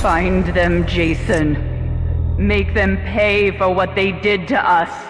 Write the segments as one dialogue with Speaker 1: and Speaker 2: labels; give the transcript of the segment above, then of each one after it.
Speaker 1: Find them, Jason. Make them pay for what they did to us.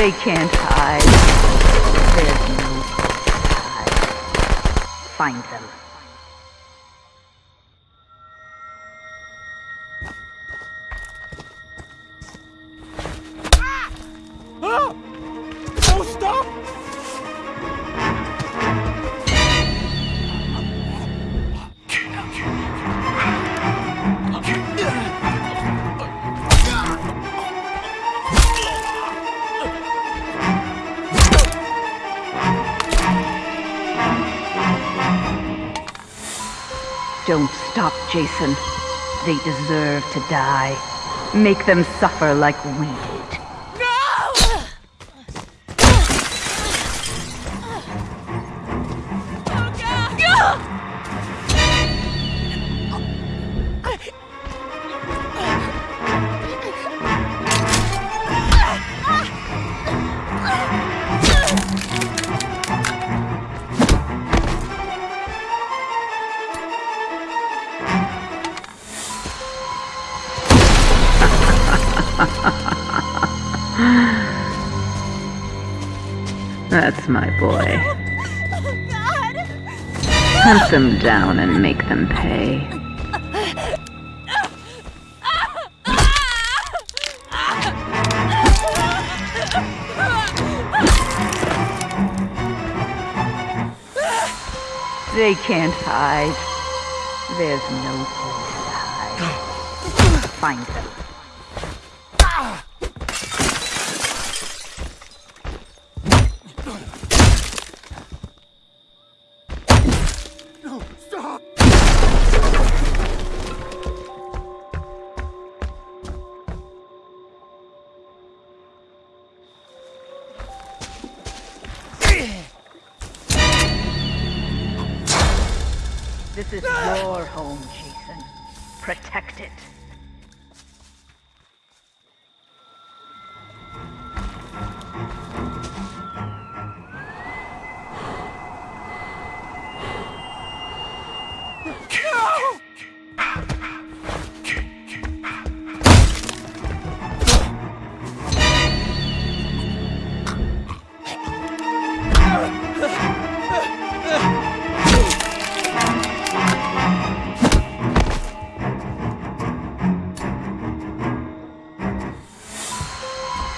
Speaker 1: They can't hide. There's no hide. Find them. Don't stop, Jason. They deserve to die. Make them suffer like we. That's my boy. Oh, Hunt them down and make them pay. They can't hide. There's no place to hide. Find them. This is your home, Jason. Protect it.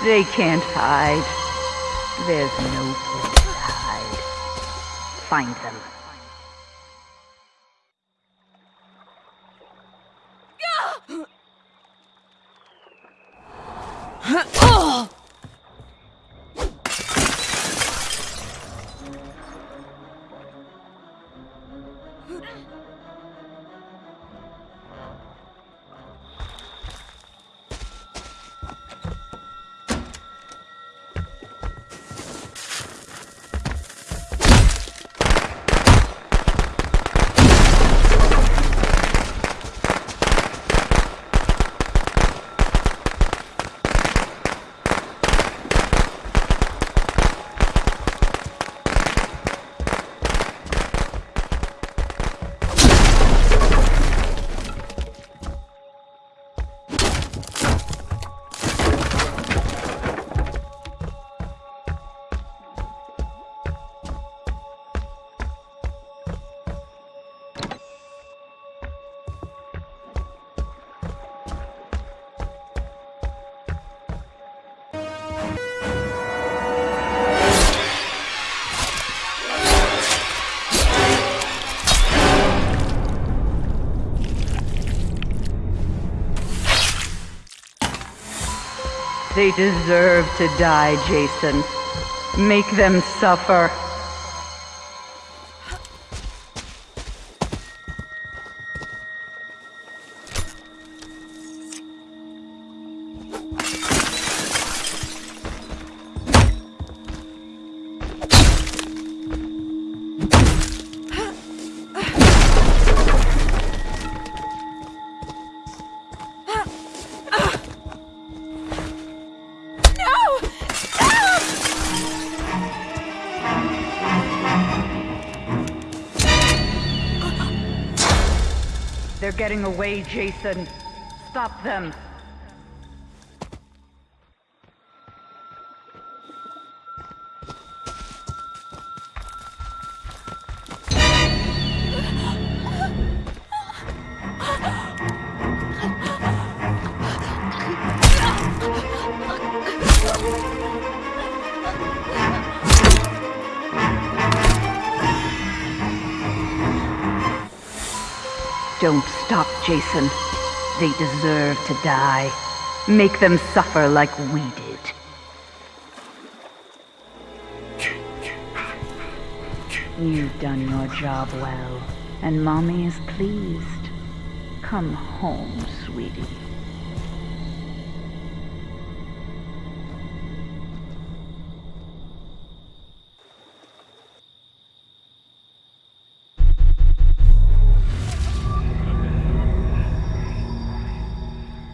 Speaker 1: They can't hide. There's no place to hide. Find them. No! They deserve to die, Jason. Make them suffer. They're getting away, Jason. Stop them. Don't stop, Jason. They deserve to die. Make them suffer like we did. You've done your job well, and Mommy is pleased. Come home, sweetie.